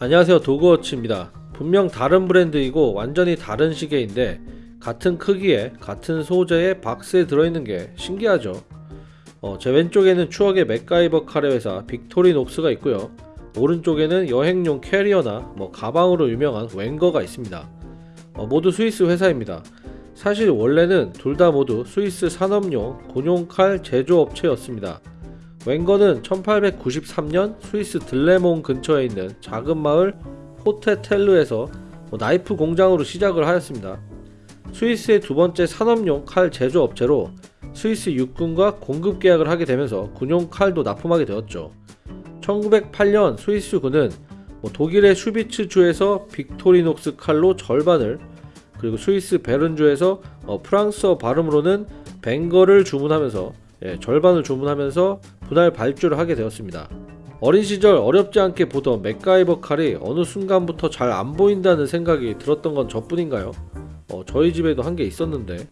안녕하세요. 도그워치입니다. 분명 다른 브랜드이고 완전히 다른 시계인데 같은 크기에 같은 소재의 박스에 들어있는 게 신기하죠. 어, 제 왼쪽에는 추억의 맥가이버 카레 회사 빅토리녹스가 있고요. 오른쪽에는 여행용 캐리어나 뭐 가방으로 유명한 웬거가 있습니다. 어, 모두 스위스 회사입니다. 사실 원래는 둘 다 모두 스위스 산업용 군용칼 제조업체였습니다 웬거는 1893년 스위스 들레몽 근처에 있는 작은 마을 호테텔르에서 뭐 나이프 공장으로 시작을 하였습니다. 스위스의 두 번째 산업용 칼 제조업체로 스위스 육군과 공급 계약을 하게 되면서 군용 칼도 납품하게 되었죠. 1908년 스위스군은 뭐 독일의 슈비츠주에서 빅토리녹스 칼로 절반을 그리고 스위스 베른주에서 어 프랑스어 발음으로는 벵거를 주문하면서 예, 절반을 주문하면서 분할 발주를 하게 되었습니다. 어린 시절 어렵지 않게 보던 맥가이버 칼이 어느 순간부터 잘 안 보인다는 생각이 들었던 건 저뿐인가요? 어, 저희 집에도 한게 있었는데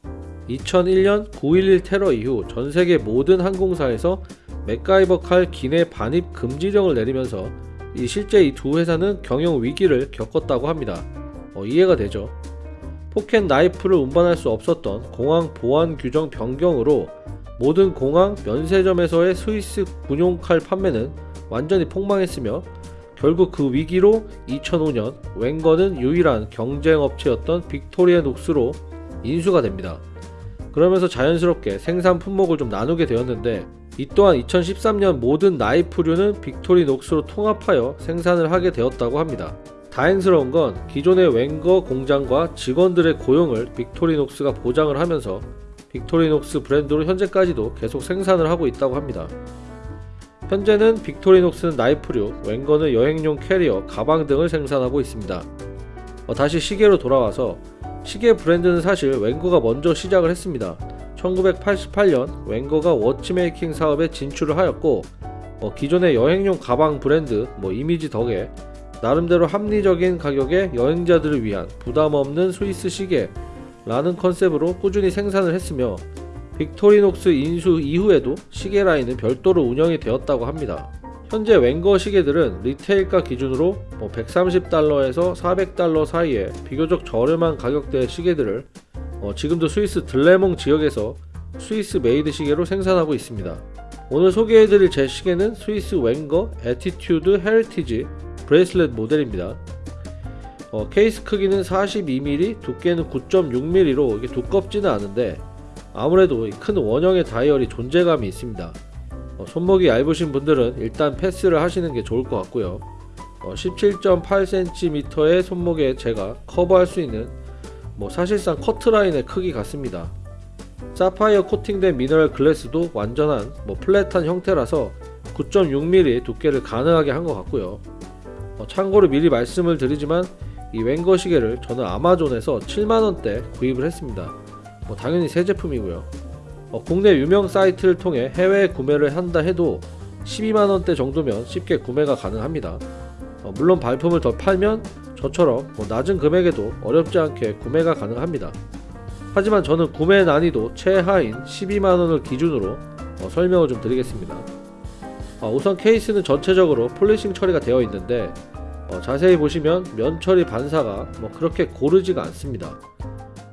2001년 9.11 테러 이후 전 세계 모든 항공사에서 맥가이버 칼 기내 반입 금지령을 내리면서 이 실제 이 두 회사는 경영 위기를 겪었다고 합니다. 어, 이해가 되죠? 포켓 나이프를 운반할 수 없었던 공항 보안 규정 변경으로 모든 공항 면세점에서의 스위스 군용칼 판매는 완전히 폭망했으며 결국 그 위기로 2005년 웬거는 유일한 경쟁업체였던 빅토리녹스로 인수가 됩니다. 그러면서 자연스럽게 생산 품목을 좀 나누게 되었는데 이 또한 2013년 모든 나이프류는 빅토리녹스로 통합하여 생산을 하게 되었다고 합니다. 다행스러운 건 기존의 웬거 공장과 직원들의 고용을 빅토리녹스가 보장을 하면서 빅토리녹스 브랜드로 현재까지도 계속 생산을 하고 있다고 합니다. 현재는 빅토리녹스는 나이프류, 웬거는 여행용 캐리어, 가방 등을 생산하고 있습니다. 어, 다시 시계로 돌아와서 시계 브랜드는 사실 웬거가 먼저 시작을 했습니다. 1988년 웬거가 watchmaking 사업에 진출을 하였고 어, 기존의 여행용 가방 브랜드 뭐 이미지 덕에 나름대로 합리적인 가격에 여행자들을 위한 부담 없는 스위스 시계 라는 컨셉으로 꾸준히 생산을 했으며 Victorinox 인수 이후에도 시계 라인은 별도로 운영이 되었다고 합니다. 현재 Wenger 시계들은 retail가 기준으로 뭐 130달러에서 400달러 사이에 비교적 저렴한 가격대의 시계들을 어 지금도 스위스 들레몽 지역에서 Swiss made 시계로 생산하고 있습니다. 오늘 소개해드릴 제 시계는 스위스 Wenger Attitude Heritage bracelet 모델입니다. 어, 케이스 크기는 42mm, 두께는 9.6mm로 이게 두껍지는 않은데 아무래도 큰 원형의 다이얼이 존재감이 있습니다. 어, 손목이 얇으신 분들은 일단 패스를 하시는 게 좋을 것 같고요. 어, 17.8cm의 손목에 제가 커버할 수 있는 뭐 사실상 커트라인의 크기 같습니다. 사파이어 코팅된 미너럴 글래스도 완전한 뭐 플랫한 형태라서 9.6mm 두께를 가능하게 한 것 같고요. 어, 참고로 미리 말씀을 드리지만 이 웬거 시계를 저는 아마존에서 7만원대 구입을 했습니다. 뭐 당연히 새 제품이고요. 어, 국내 유명 사이트를 통해 해외 구매를 한다 해도 12만원대 정도면 쉽게 구매가 가능합니다. 어, 물론 발품을 더 팔면 저처럼 뭐 낮은 금액에도 어렵지 않게 구매가 가능합니다. 하지만 저는 구매 난이도 최하인 12만원을 기준으로 어, 설명을 좀 드리겠습니다. 어, 우선 케이스는 전체적으로 폴리싱 처리가 되어 있는데 어, 자세히 보시면 면 처리 반사가 뭐 그렇게 고르지가 않습니다.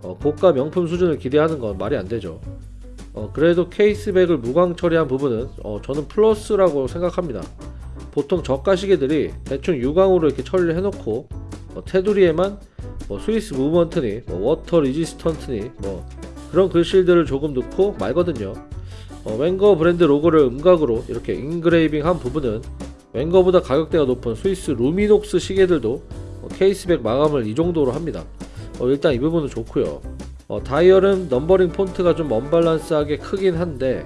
어, 고가 명품 수준을 기대하는 건 말이 안 되죠. 어, 그래도 케이스백을 무광 처리한 부분은 어, 저는 플러스라고 생각합니다. 보통 저가 시계들이 대충 유광으로 이렇게 처리를 해놓고 뭐 테두리에만 뭐 Swiss movement니 뭐 water resistant니 뭐 그런 글씨들을 조금 넣고 말거든요. 어, Wenger 브랜드 로고를 음각으로 이렇게 engraving 한 부분은 Wenger보다 가격대가 높은 스위스 Luminox 시계들도 어, case back 마감을 이 정도로 합니다. 어, 일단 이 부분은 좋고요. 어, 다이얼은 numbering 폰트가 좀 언밸런스하게 크긴 한데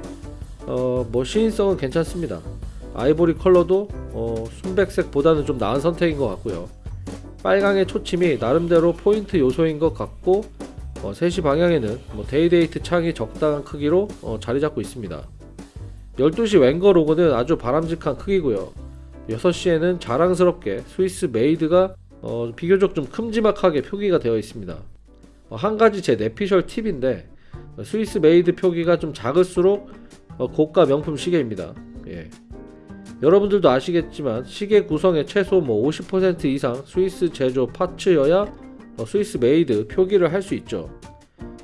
어, 뭐 시인성은 괜찮습니다. 아이보리 컬러도 어, 순백색보다는 좀 나은 선택인 것 같고요. 빨강의 초침이 나름대로 포인트 요소인 것 같고 어, 3시 방향에는 뭐 day-date 창이 적당한 크기로 어, 자리 잡고 있습니다. 12시 Wenger 로고는 아주 바람직한 크기고요 6시에는 자랑스럽게 Swiss made가 어, 비교적 좀 큼지막하게 표기가 되어 있습니다. 어, 한 가지 제 내피셜 팁인데 어, Swiss made 표기가 좀 작을수록 어, 고가 명품 시계입니다. 예. 여러분들도 아시겠지만 시계 구성의 최소 뭐 50% 이상 스위스 제조 파츠여야 어, Swiss made 표기를 할 수 있죠.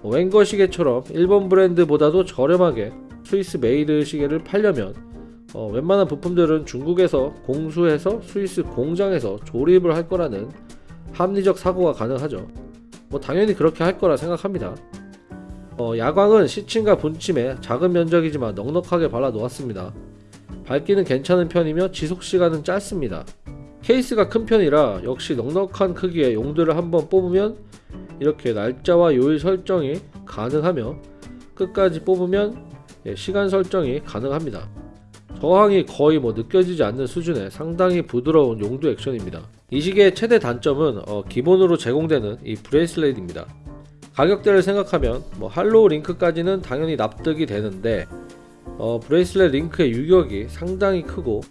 어, Wenger 시계처럼 일본 브랜드보다도 저렴하게 Swiss made 시계를 팔려면 어, 웬만한 부품들은 중국에서 공수해서 스위스 공장에서 조립을 할 거라는 합리적 사고가 가능하죠. 뭐 당연히 그렇게 할 거라 생각합니다. 어, 야광은 시침과 분침에 작은 면적이지만 넉넉하게 발라 놓았습니다. 밝기는 괜찮은 편이며 지속 시간은 짧습니다. 케이스가 큰 편이라 역시 넉넉한 크기의 용도를 한번 뽑으면 이렇게 날짜와 요일 설정이 가능하며 끝까지 뽑으면 예, 시간 설정이 가능합니다. 저항이 거의 뭐 느껴지지 않는 수준의 상당히 부드러운 용도 액션입니다. 이 시계의 최대 단점은 어, 기본으로 제공되는 이 bracelet입니다. 가격대를 생각하면 뭐 hollow link까지는 당연히 납득이 되는데 어, bracelet link의 유격이 상당히 크고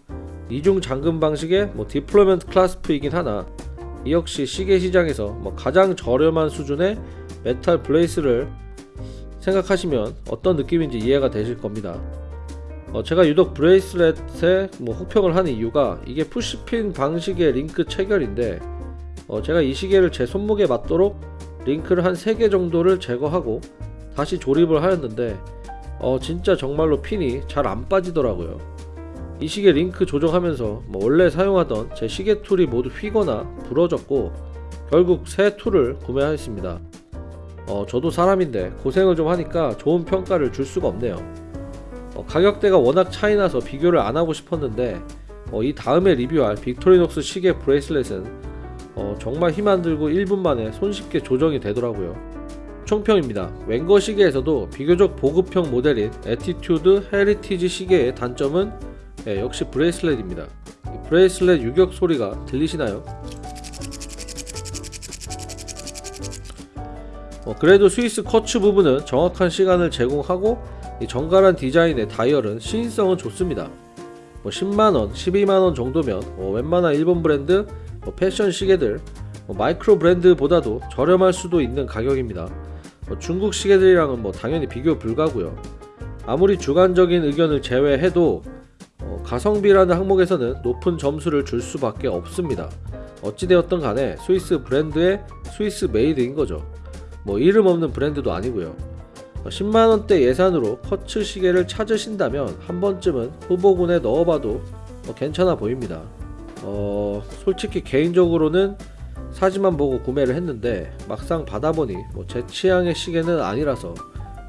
이중 잠금 방식의 뭐 deployment clasp이긴 하나 이 역시 시계 시장에서 뭐 가장 저렴한 수준의 metal bracelet을 생각하시면 어떤 느낌인지 이해가 되실 겁니다. 어, 제가 유독 bracelet에 뭐 혹평을 하는 이유가 이게 push pin 방식의 링크 체결인데 어, 제가 이 시계를 제 손목에 맞도록 link를 한 3개 정도를 제거하고 다시 조립을 하였는데 어, 진짜 정말로 핀이 잘 안 빠지더라고요. 이 시계 링크 조정하면서 뭐 원래 사용하던 제 시계 tool이 모두 휘거나 부러졌고 결국 새 tool을 구매하였습니다. 어, 저도 사람인데 고생을 좀 하니까 좋은 평가를 줄 수가 없네요. 어, 가격대가 워낙 차이나서 비교를 안 하고 싶었는데 어, 이 다음에 리뷰할 Victorinox 시계 bracelet은 어, 정말 힘 안 들고 1분 만에 손쉽게 조정이 되더라고요. 총평입니다. Wenger 시계에서도 비교적 보급형 모델인 Attitude Heritage 시계의 단점은 예, 역시 bracelet입니다. 이 bracelet 유격 소리가 들리시나요? 어, 그래도 스위스 quartz 부분은 정확한 시간을 제공하고 이 정갈한 디자인의 다이얼은 시인성은 좋습니다. 뭐 10만원, 12만원 정도면 어, 웬만한 일본 브랜드 뭐 패션 시계들 뭐 micro brand보다도 저렴할 수도 있는 가격입니다. 뭐 중국 시계들이랑은 뭐 당연히 비교 불가고요. 아무리 주관적인 의견을 제외해도 어, 가성비라는 항목에서는 높은 점수를 줄 수밖에 없습니다. 어찌되었던 간에 스위스 브랜드의 Swiss made인 거죠. 뭐 이름 없는 브랜드도 아니고요. 10만원대 예산으로 커츠 시계를 찾으신다면 한 번쯤은 후보군에 넣어봐도 뭐 괜찮아 보입니다. 어, 솔직히 개인적으로는 사진만 보고 구매를 했는데 막상 받아보니 뭐 제 취향의 시계는 아니라서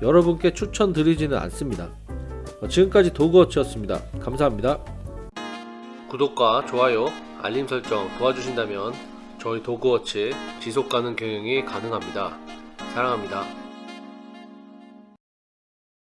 여러분께 추천드리지는 않습니다. 어, 지금까지 도그워치였습니다. 감사합니다. 구독과 좋아요, 알림 설정 도와주신다면 저희 도그워치 지속가능 경영이 가능합니다. 사랑합니다.